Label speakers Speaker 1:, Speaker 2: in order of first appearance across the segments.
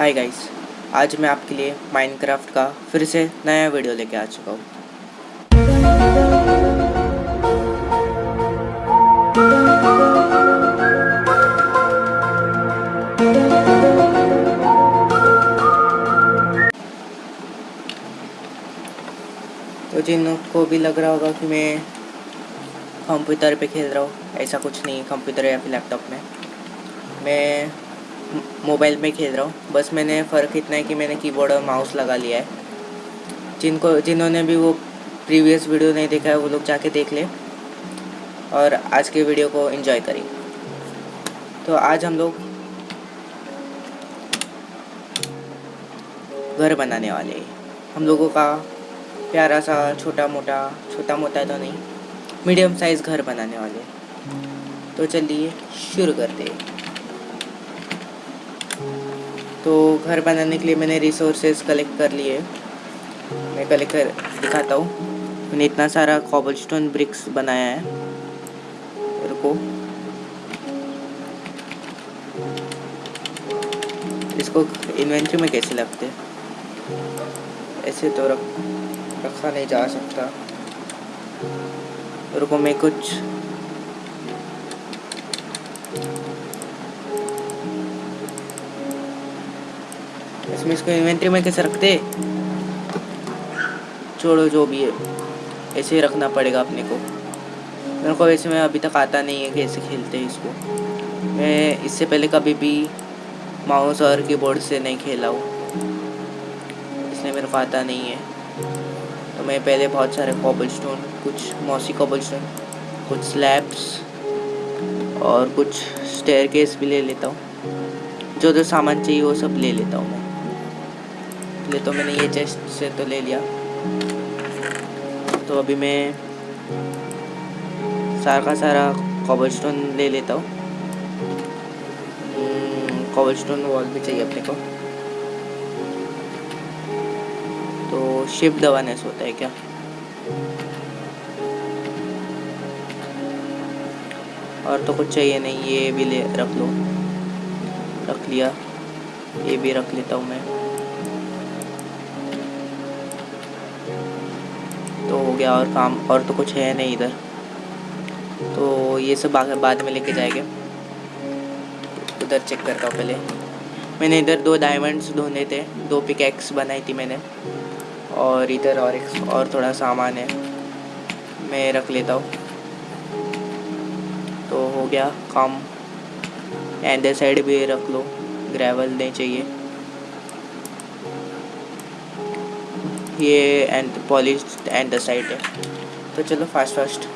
Speaker 1: Hi guys आज मैं आपके लिए माइनक्राफ्ट का फिर से नया वीडियो लेके आ चुका हूँ। तो जिनको भी लग रहा होगा कि मैं कंप्यूटर पे खेल रहा हूँ, ऐसा कुछ नहीं कंप्यूटर या फिर लैपटॉप में। मैं मोबाइल में खेल रहा हूँ। बस मैंने फ़र्क इतना है कि मैंने कीबोर्ड और माउस लगा लिया है। जिनको, जिन्होंने भी वो प्रीवियस वीडियो नहीं देखा है, वो लोग जाके देख ले। और आज के वीडियो को एंजॉय करें। तो आज हम लोग घर बनाने वाले हम लोगों का प्यारा सा छोटा मोटा छोटा मोटा तो नहीं मीडियम साइज़ घर बनाने वाले तो चलिए शुरू करते हैं। तो घर बनाने के लिए मैंने रिसोर्सेज कलेक्ट कर लिए। मैं कलेक्ट कर, दिखाता हूँ। मैंने इतना सारा कॉबलस्टोन ब्रिक्स बनाया है। रुको। इसको इन्वेंट्री में कैसे लगते ऐसे तो रख, रखा नहीं जा सकता। रुको, मैं कुछ इसमें इसको इन्वेंट्री में कैसे रखते? छोड़ो, जो भी है। ऐसे ही रखना पड़ेगा अपने को। मेरे को वैसे में अभी तक आता नहीं है कैसे खेलते हैं इसको। मैं इससे पहले कभी भी माउस और कीबोर्ड से नहीं खेला हूँ। इसलिए मेरे को आता नहीं है। तो मैं पहले बहुत सारे कॉबल स्टोन कुछ मौसी कॉबल स्टोन कुछ स्लैब्स और कुछ स्टेयर केस भी ले लेता हूँ। जो जो सामान चाहिए वो सब ले लेता हूँ मैं। ले तो मैंने ये चेस्ट से तो ले लिया। तो अभी मैं सारा का सारा कॉबल स्टोन ले लेता हूँ। कॉबल स्टोन वॉल भी चाहिए अपने को। तो शिप दबाने से होता है क्या? और तो कुछ चाहिए नहीं, ये भी ले रख लो। रख लिया। ये भी रख लेता हूँ मैं। गया और काम, और तो कुछ है नहीं इधर। तो ये सब बाद में लेके जाएँगे। उधर चेक करता हूँ पहले। मैंने इधर दो डायमंड्स ढूंढे थे, दो पिकैक्स बनाई थी मैंने। और इधर और एक, और थोड़ा सामान है, मैं रख लेता हूँ। तो हो गया काम। एंड साइड भी रख लो ग्रेवल नहीं चाहिए। ये एंड पॉलिश एंड साइड है। तो चलो फास्ट फास्ट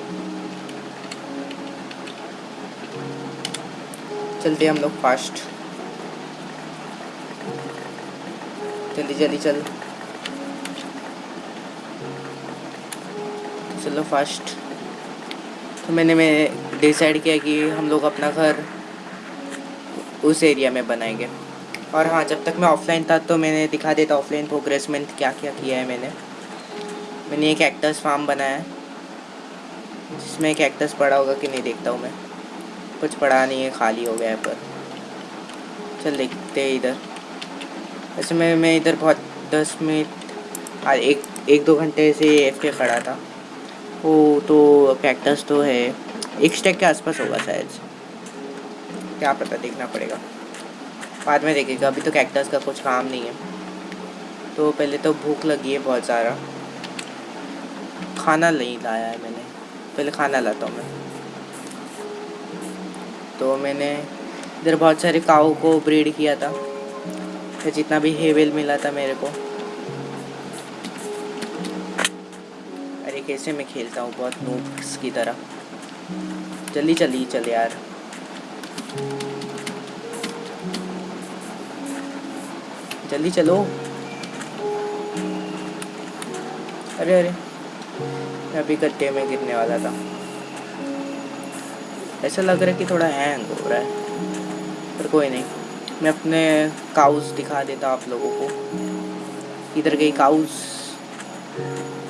Speaker 1: चलते हम लोग फास्ट जल्दी जल्दी चल। चलो फास्ट तो मैंने, मैं डिसाइड किया कि हम लोग अपना घर उस एरिया में बनाएँगे। और हाँ जब तक मैं ऑफलाइन था तो मैंने दिखा देता ऑफलाइन प्रोग्रेस में क्या क्या किया है मैंने। मैंने एक एक्टर्स फार्म बनाया है जिसमें एक एक्टर्स पड़ा होगा कि नहीं देखता हूँ मैं। कुछ पड़ा नहीं है, खाली हो गया है पर। चल देखते हैं इधर। वैसे मैं मैं इधर बहुत दस मिनट एक एक दो घंटे से एफ़ के खड़ा था। वो तो कैक्टस तो है, एक स्टेक के आसपास होगा शायद। क्या पता, देखना पड़ेगा। बाद में देखेगा, अभी तो कैक्टस का कुछ काम नहीं है। तो पहले तो भूख लगी है बहुत सारा खाना नहीं लाया है मैंने। पहले खाना लाता हूँ मैं। तो मैंने इधर बहुत सारे काऊ को ब्रीड किया था। फिर जितना भी हेवेल मिला था मेरे को। अरे कैसे मैं खेलता हूँ बहुत नूब्स की तरह। जल्दी जल्दी चल यार। जल्दी चलो। अरे अरे। मैं अभी गड्ढे में गिरने वाला था। ऐसा लग रहा है कि थोड़ा हैंग हो रहा है, पर कोई नहीं। मैं अपने काउस दिखा देता आप लोगों को। इधर गई काउस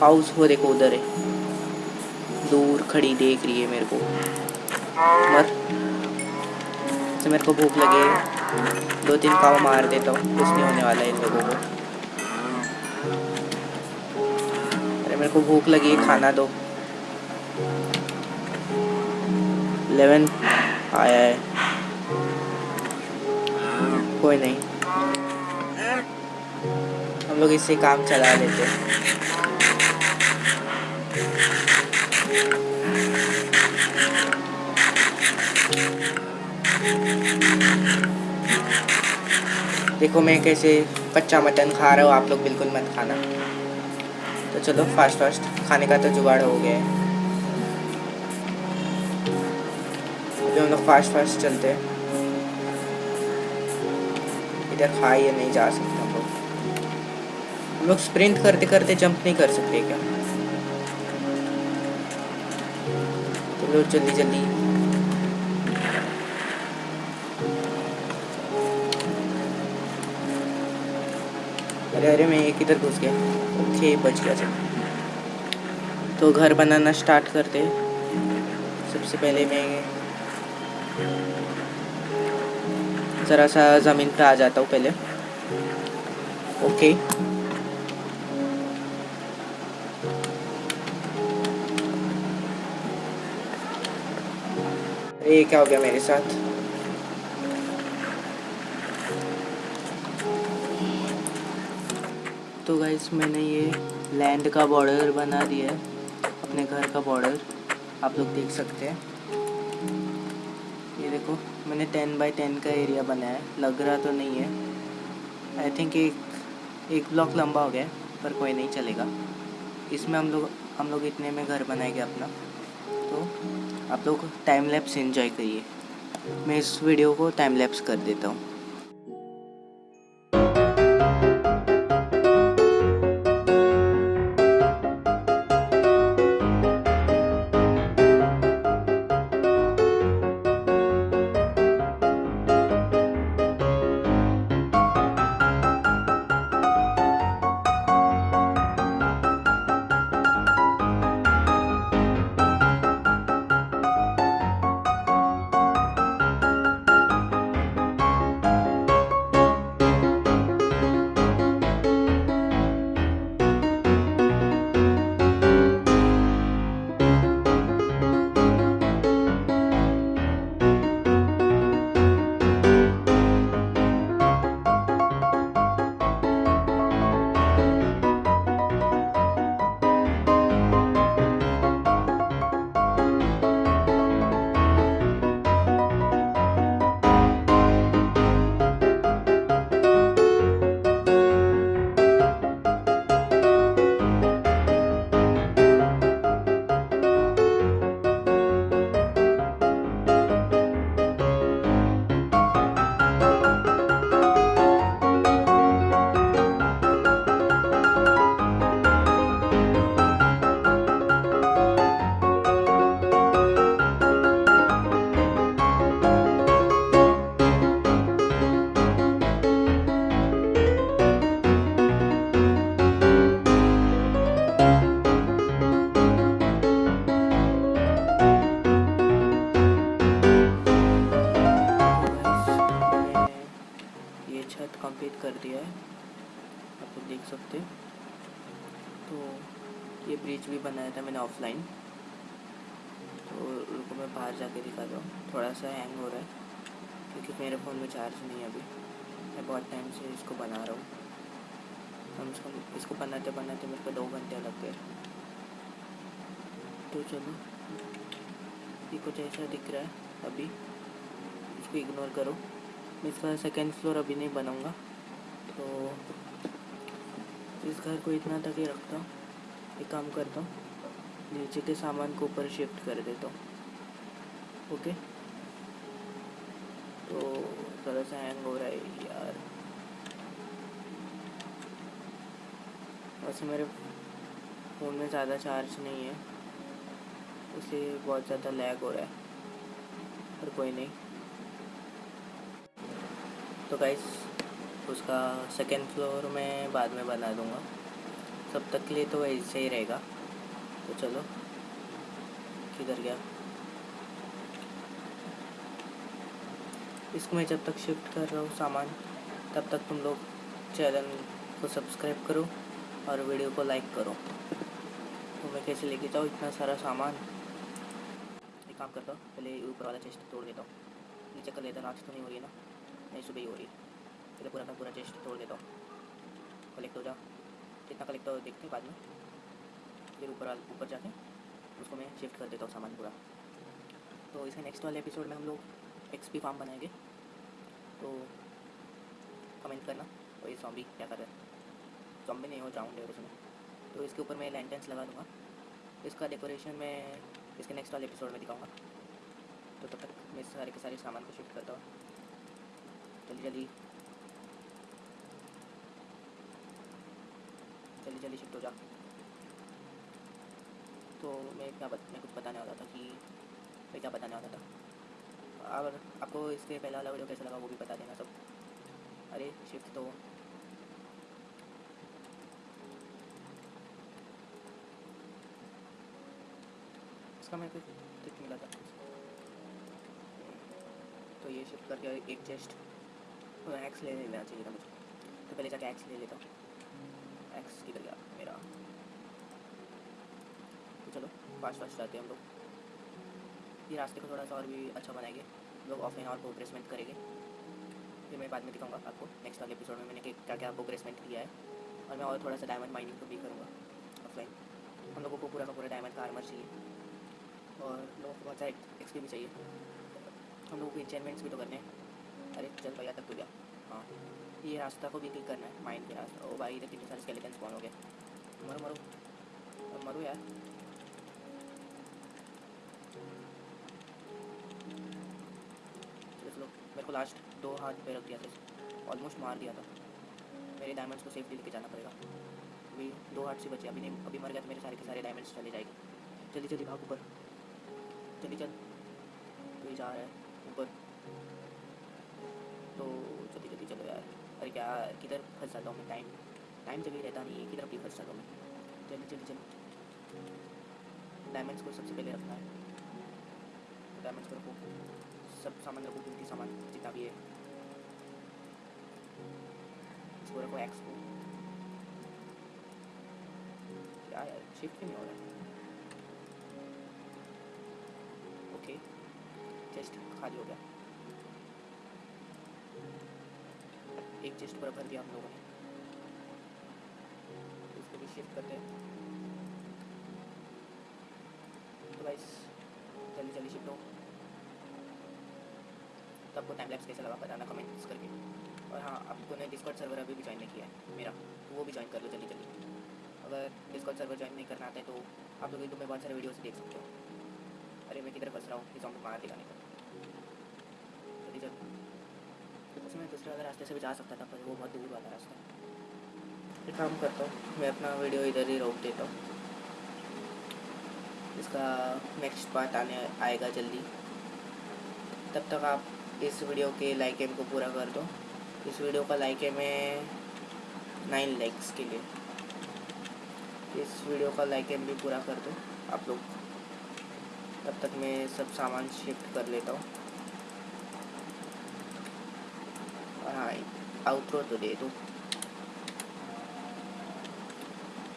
Speaker 1: काउस वो देखो, उधर है। दूर खड़ी देख रही है मेरे को। मर। से मेरे को भूख लगी है। दो तीन पाव मार देता हूँ। कुछ नहीं होने वाला है इन लोगों को। अरे, मेरे को भूख लगी है, खाना दो। इलेवन आया है। कोई नहीं। हम लोग इससे काम चला लेते देखो मैं कैसे कच्चा मटन खा रहा हूँ, आप लोग बिल्कुल मत खाना। तो चलो फास्ट फास्ट खाने का तो जुगाड़ हो गया है। हम लोग फास्ट फास्ट चलते हैं। इधर खा खाए नहीं जा सकते हम लोग। स्प्रिंट करते करते जंप नहीं कर सकते क्या? चलो, जल्दी जल्दी। अरे अरे मैं एक इधर घुस गया। ओके, बच गया चलो तो घर बनाना स्टार्ट करते सबसे पहले मैं ज़रा सा ज़मीन पे आ जाता हूँ पहले। ओके। ये क्या हो गया मेरे साथ? गाइस मैंने ये लैंड का बॉर्डर बना दिया है, अपने घर का बॉर्डर आप लोग देख सकते हैं। ये देखो, मैंने टेन बाई टेन का एरिया बनाया है। लग रहा तो नहीं है। आई थिंक एक एक ब्लॉक लंबा हो गया पर कोई नहीं चलेगा। इसमें हम लोग हम लोग इतने में घर बनाएँगे अपना। तो आप लोग टाइम लैप्स इन्जॉय करिए। मैं इस वीडियो को टाइम लैप्स कर देता हूँ। आप लोग देख सकते तो ये ब्रिज भी बनाया था मैंने ऑफलाइन तो रुको, मैं बाहर जाके दिखाता हूँ। थोड़ा सा हैंग हो रहा है, क्योंकि मेरे फ़ोन में चार्ज नहीं है अभी। मैं बहुत टाइम से इसको बना रहा हूँ। कम से कम इसको बनाते बनाते मेरे को दो घंटे लग गए। तो चलो, ये कुछ ऐसा दिख रहा है अभी। इसको इग्नोर करो। मैं इसका सेकेंड फ्लोर अभी नहीं बनाऊँगा। तो इस घर को इतना तक ही रखता हूँ। एक काम करता हूँ, नीचे के सामान को ऊपर शिफ्ट कर देता हूँ। ओके? तो थोड़ा सा हैंग हो रहा है यार। वैसे मेरे फ़ोन में ज़्यादा चार्ज नहीं है, इसलिए बहुत ज़्यादा लैग हो रहा है, पर कोई नहीं। तो गाइस उसका सेकेंड फ्लोर मैं बाद में बना दूँगा। तब तक के लिए तो ऐसे ही रहेगा। तो चलो, किधर गया? इसको मैं जब तक शिफ्ट कर रहा हूँ सामान, तब तक तुम लोग चैनल को सब्सक्राइब करो और वीडियो को लाइक करो। तो मैं कैसे लेके जाऊँ इतना सारा सामान? एक काम करता हूँ, पहले ऊपर वाला चेस्ट तोड़ देता हूँ। नीचे कर लेता रात तो नहीं हो रही है ना? नहीं, सुबह ही हो रही है। पहले पूरा का पूरा चेस्ट तोड़ देता हूँ। कलेक्ट हो जाओ। कितना कलेक्ट हो देखते हैं बाद में। फिर ऊपर ऊपर जाके उसको मैं शिफ्ट कर देता हूँ सामान पूरा। तो इसके नेक्स्ट वाले एपिसोड में हम लोग एक्सपी फार्म बनाएँगे। तो कमेंट करना, और ये सॉम्बी क्या कर रहा है? सॉम्बी नहीं हो जाऊँगे उसमें। तो इसके ऊपर मैं लैंटेंस लगा दूँगा। इसका डेकोरेशन मैं इसके नेक्स्ट वाले एपिसोड में दिखाऊँगा। तो तब तक मैं सारे के सारे सामान को शिफ्ट करता हूँ। जल्दी जल्दी जल्दी जल्दी शिफ्ट हो जा। तो मैं क्या बत, मैं कुछ बताने वाला था कि मैं क्या बताने वाला था? अगर आपको इसके पहला वाला वीडियो कैसा लगा वो भी बता देना सब। अरे शिफ्ट तो। इसका मैं कुछ टिक मिला था। तो ये शिफ्ट करके एक चेस्ट एक्स ले लेना चाहिए था मुझे। तो पहले जाके एक्स ले लेता हूँ। एक्स किधर गया मेरा। तो चलो फास्ट फास्ट जाते हैं हम लोग। ये रास्ते को थोड़ा सा और भी अच्छा बनाएँगे। लोग ऑफलाइन और प्रोग्रेसमेंट करेंगे। फिर मैं बाद में दिखाऊँगा आपको नेक्स्ट वाले एपिसोड में मैंने क्या क्या प्रोग्रेसमेंट किया है। और मैं और थोड़ा सा डायमंड माइनिंग को भी करूँगा ऑफलाइन हम लोगों को पूरा का पूरा डायमंड का आर्मर चाहिए। और लोगों को बहुत सारे एक्सपी भी चाहिए। हम लोगों को इंचेनमेंट्स भी तो करने हैं। अरे, चल भैया तक तो गया। हाँ। ये रास्ता को भी क्लिक करना है माइंड के रास्ता। ओ भाई कितने सारे स्केलेटन स्पॉन हो गए। मरो मरो। अब मरो यार। चलो मेरे को लास्ट दो हाथ पे रख दिया था ऑलमोस्ट मार दिया था। मेरे डायमंड्स को सेफली लेके जाना पड़ेगा। अभी दो हाथ से बचे, अभी नहीं, अभी मर गया तो मेरे सारे के सारे डायमंड्स चले जाएँगे। जल्दी जल्दी भाग ऊपर। जल्दी चल ये जा रहा है। क्या, किधर फंस जाता हूँ मैं? टाइम टाइम जगह रहता नहीं है, किधर भी फंस जाता हूँ मैं? चलिए जल्दी चलो डायमंड्स को सबसे पहले रखना है। डायमंड्स को रखो। सब सामान रखो कीमती सामान, जितना भी है। इसको रखो एक्स को। क्या यार शिफ्ट नहीं हो रहा है? ओके चेस्ट खाली हो गया। एक चेस्ट पूरा भर दिया हम लोगों ने। इसको भी शिफ्ट करते हैं तो गाइस जल्दी जल्दी शिफ्ट हो। आपको टाइम लैप्स कैसा लगा बताना कमेंट्स करके। और हाँ आपको ने डिस्कॉर्ड सर्वर अभी भी ज्वाइन नहीं किया है, मेरा। तो वो भी ज्वाइन कर लो जल्दी जल्दी। अगर डिस्कॉर्ड सर्वर ज्वाइन नहीं करना है तो आप लोग यूट्यूब में बहुत सारे वीडियोस देख सकते हो। अरे मैं किधर फंस रहा हूँ? इस मार दिखाने का जल्दी जल्दी। उसमें दूसरे वाले रास्ते से भी जा सकता था, पर वो बहुत दूर वाला रास्ता है। एक काम करता हूँ, मैं अपना वीडियो इधर ही रोक देता हूँ। इसका नेक्स्ट पार्ट आने, आएगा जल्दी। तब तक आप इस वीडियो के लाइक एम को पूरा कर दो। इस वीडियो का लाइक एम है नाइन लाइक्स के लिए। इस वीडियो का लाइक एम भी पूरा कर दो आप लोग। तब तक मैं सब सामान शिफ्ट कर लेता हूँ और हाँ आउटरो तो दे दो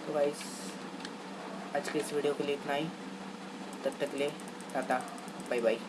Speaker 1: तो गाइस आज के इस वीडियो के लिए इतना ही तब तक ले टाटा बाय बाय